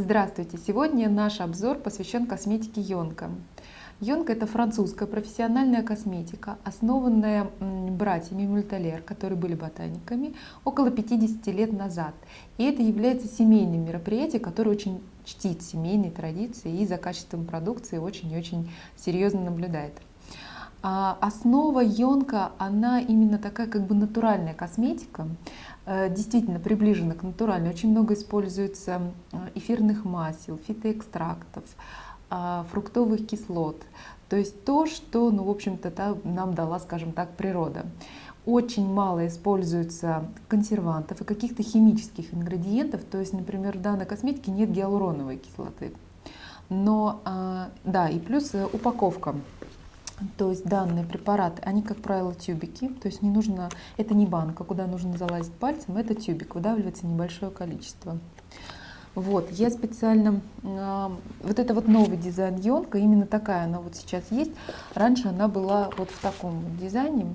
Здравствуйте! Сегодня наш обзор посвящен косметике Йонка. Йонка – это французская профессиональная косметика, основанная братьями Мульталер, которые были ботаниками, около 50 лет назад. И это является семейным мероприятием, которое очень чтит семейные традиции и за качеством продукции очень и очень серьезно наблюдает. А основа Йонка, она именно такая как бы натуральная косметика, э, действительно приближена к натуральной. Очень много используется э, эфирных масел, фитоэкстрактов, а, фруктовых кислот. То есть то, что, ну, в общем-то, нам дала, скажем так, природа. Очень мало используется консервантов и каких-то химических ингредиентов. То есть, например, в данной косметике нет гиалуроновой кислоты. Но, а, да, и плюс э, упаковка то есть данные препараты, они, как правило, тюбики, то есть не нужно, это не банка, куда нужно залазить пальцем, это тюбик, выдавливается небольшое количество. Вот, я специально, э, вот это вот новый дизайн Йонка, именно такая она вот сейчас есть. Раньше она была вот в таком вот дизайне,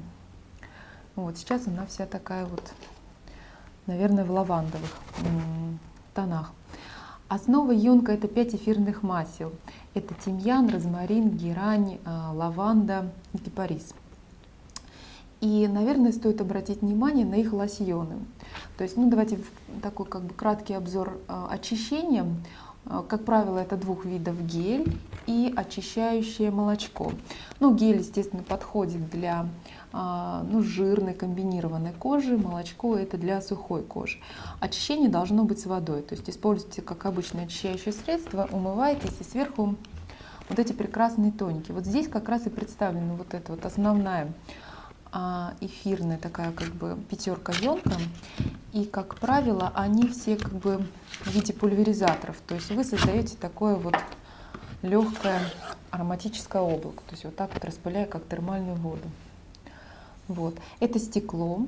вот сейчас она вся такая вот, наверное, в лавандовых тонах. Основа Йонка это 5 эфирных масел. Это тимьян, розмарин, герань, а, лаванда и кипарис. И, наверное, стоит обратить внимание на их лосьоны. То есть, ну давайте такой как бы краткий обзор а, очищения. А, как правило, это двух видов гель и очищающее молочко. Ну, гель, естественно, подходит для а, ну, жирной комбинированной кожи, молочко это для сухой кожи. Очищение должно быть с водой, то есть используйте как обычное очищающее средство, умывайтесь и сверху вот эти прекрасные тоники. Вот здесь как раз и представлена вот эта вот основная а, эфирная такая как бы пятерка елка. И, как правило, они все как бы в виде пульверизаторов. То есть вы создаете такое вот легкое ароматическое облако. То есть вот так вот распыляя, как термальную воду. Вот. Это стекло.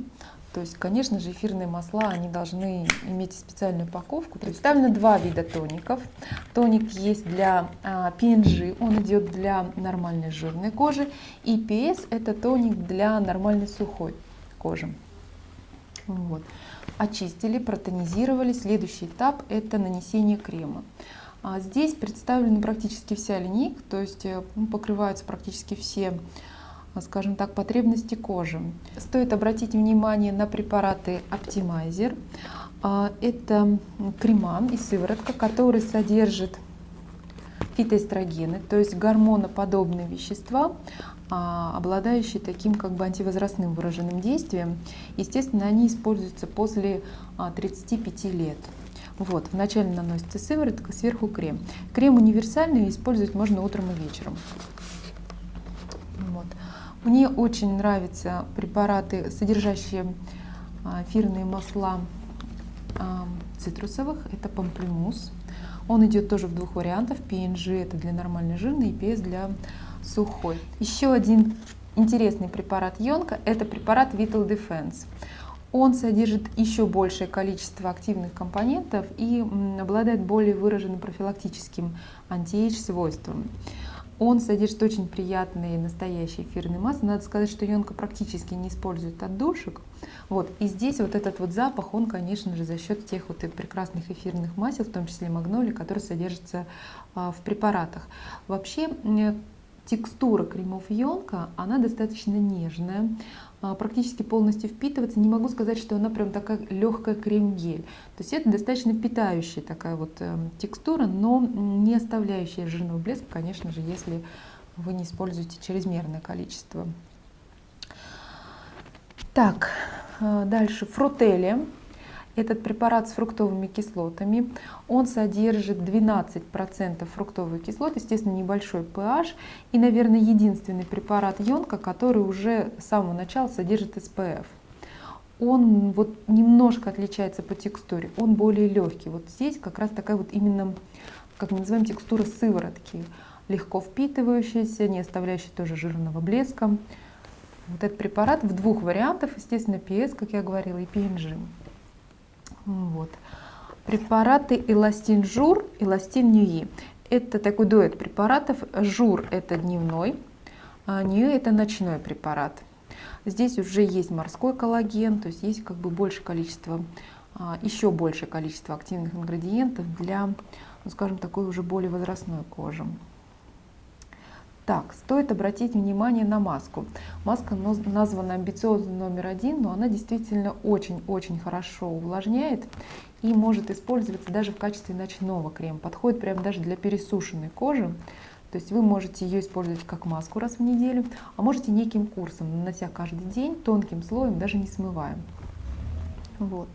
То есть, конечно же, эфирные масла, они должны иметь специальную упаковку. Представлено два вида тоников. Тоник есть для а, PNG, он идет для нормальной жирной кожи. И PS это тоник для нормальной сухой кожи. Вот. Очистили, протонизировали. Следующий этап это нанесение крема. А здесь представлена практически вся линейка, то есть э, покрываются практически все скажем так, потребности кожи. Стоит обратить внимание на препараты Optimizer. А, это крема и сыворотка, которые содержат фитоэстрогены, то есть гормоноподобные вещества, обладающие таким как бы антивозрастным выраженным действием. Естественно, они используются после 35 а, лет. Вот, вначале наносится сыворотка, сверху крем. Крем универсальный, использовать можно утром и вечером. Вот. Мне очень нравятся препараты, содержащие а, эфирные масла а, цитрусовых. Это памплюмус. Он идет тоже в двух вариантах. PNG это для нормальной жирной, и PS для сухой. Еще один интересный препарат Йонка – это препарат Vital Defense. Он содержит еще большее количество активных компонентов и обладает более выраженным профилактическим антиэйдж свойством. Он содержит очень приятные настоящие эфирные масла. Надо сказать, что Йонка практически не использует отдушек. Вот. И здесь вот этот вот запах, он, конечно же, за счет тех вот прекрасных эфирных масел, в том числе магнолии, которые содержатся а, в препаратах. Вообще текстура кремов Йонка, она достаточно нежная, а, практически полностью впитываться. Не могу сказать, что она прям такая легкая крем-гель. То есть это достаточно питающая такая вот э, текстура, но не оставляющая жирного блеска, конечно же, если вы не используете чрезмерное количество. Так, э, дальше фрутели. Этот препарат с фруктовыми кислотами, он содержит 12% фруктовых кислот, естественно, небольшой pH, и, наверное, единственный препарат Йонка, который уже с самого начала содержит SPF. Он вот немножко отличается по текстуре, он более легкий. Вот здесь как раз такая вот именно, как мы называем, текстура сыворотки, легко впитывающаяся, не оставляющая тоже жирного блеска. Вот этот препарат в двух вариантах, естественно, PS, как я говорила, и PNG. Вот. Препараты эластин жур, эластин ньюи. Это такой дуэт препаратов. Жур это дневной, а ньюи это ночной препарат. Здесь уже есть морской коллаген, то есть есть как бы больше количество а, еще большее количество активных ингредиентов для, ну, скажем, такой уже более возрастной кожи. Так, стоит обратить внимание на маску. Маска названа амбициозный номер один, но она действительно очень-очень хорошо увлажняет и может использоваться даже в качестве ночного крема. Подходит прямо даже для пересушенной кожи. То есть вы можете ее использовать как маску раз в неделю, а можете неким курсом, нанося каждый день тонким слоем, даже не смываем. Вот.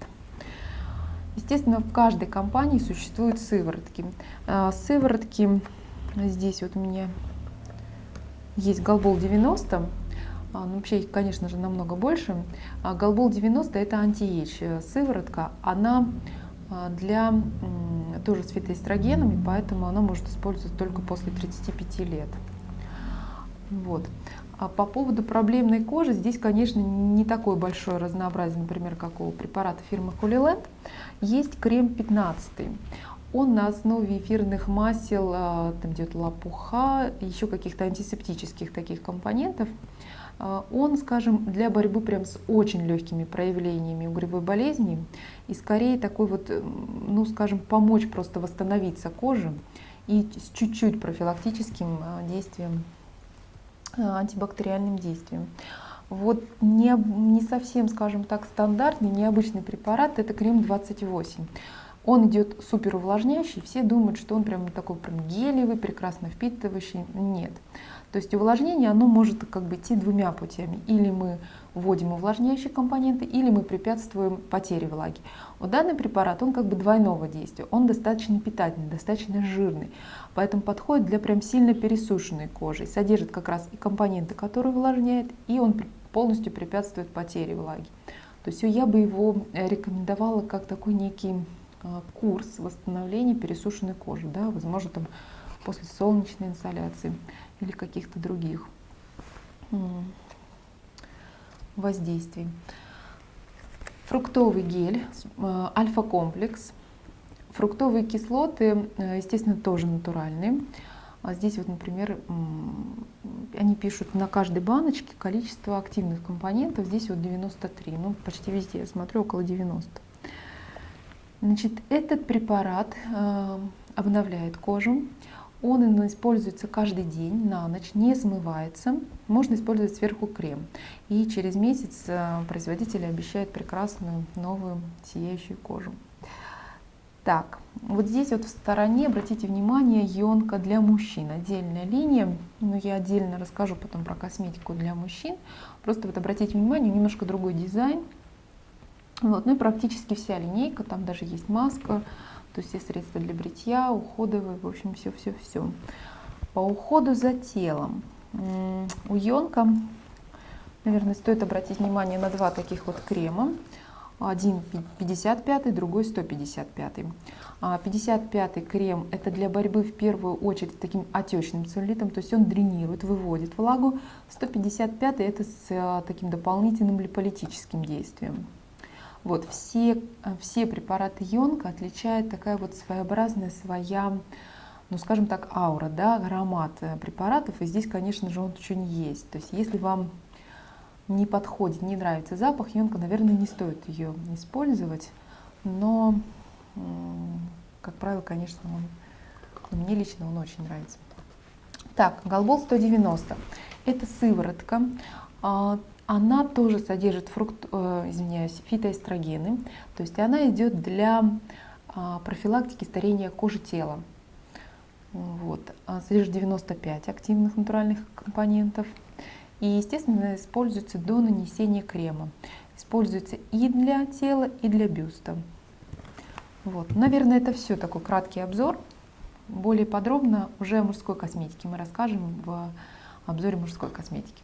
Естественно, в каждой компании существуют сыворотки. А, сыворотки, здесь вот у меня есть Голбол 90, а, ну, вообще их, конечно же, намного больше. А, Голбол 90 это антиэйдж э, сыворотка, она для тоже с фитоэстрогенами, поэтому она может использоваться только после 35 лет. Вот. А по поводу проблемной кожи, здесь, конечно, не такое большое разнообразие, например, как у препарата фирмы Holyland. Есть крем 15. Он на основе эфирных масел, а, там идет лопуха, еще каких-то антисептических таких компонентов. А, он, скажем, для борьбы прям с очень легкими проявлениями угревой болезни и скорее такой вот, ну, скажем, помочь просто восстановиться коже и с чуть-чуть профилактическим а, действием антибактериальным действием. Вот не, не совсем, скажем так, стандартный, необычный препарат, это крем 28. Он идет супер увлажняющий, все думают, что он прям такой прям гелевый, прекрасно впитывающий. Нет. То есть увлажнение, оно может как бы идти двумя путями. Или мы вводим увлажняющие компоненты, или мы препятствуем потере влаги. Вот данный препарат, он как бы двойного действия. Он достаточно питательный, достаточно жирный. Поэтому подходит для прям сильно пересушенной кожи. Содержит как раз и компоненты, которые увлажняют, и он полностью препятствует потере влаги. То есть я бы его э, рекомендовала как такой некий курс восстановления пересушенной кожи. Да? Возможно, там после солнечной инсоляции или каких-то других воздействий. Фруктовый гель, э, альфа-комплекс. Фруктовые кислоты, э, естественно, тоже натуральные. А здесь вот, например, они пишут на каждой баночке количество активных компонентов. Здесь вот 93, ну почти везде, я смотрю, около 90. Значит, этот препарат э, обновляет кожу, он используется каждый день на ночь, не смывается. Можно использовать сверху крем. И через месяц э, производитель обещает прекрасную новую сияющую кожу. Так, вот здесь вот в стороне, обратите внимание, ионка для мужчин. Отдельная линия, но я отдельно расскажу потом про косметику для мужчин. Просто вот обратите внимание, немножко другой дизайн. Вот, ну и практически вся линейка, там даже есть маска, то есть все средства для бритья, уходовые, в общем, все-все-все. По уходу за телом. У Йонка, наверное, стоит обратить внимание на два таких вот крема. Один 55, другой 155. 55 крем это для борьбы в первую очередь с таким отечным целлюлитом, то есть он дренирует, выводит влагу. 155 это с а, таким дополнительным липолитическим действием. Вот, все, все препараты Йонка отличает такая вот своеобразная своя, ну скажем так, аура, да, аромат э, препаратов. И здесь, конечно же, он очень есть. То есть если вам не подходит, не нравится запах, Йонка, наверное, не стоит ее использовать. Но, как правило, конечно, он, мне лично он очень нравится. Так, Голбол 190. Это сыворотка. А, она тоже содержит фрукт, э, извиняюсь, фитоэстрогены, то есть она идет для э, профилактики старения кожи тела. Вот. Содержит 95 активных натуральных компонентов. И, естественно, используется до нанесения крема. Используется и для тела, и для бюста. Вот. Наверное, это все такой краткий обзор. Более подробно уже о мужской косметике мы расскажем в обзоре мужской косметики.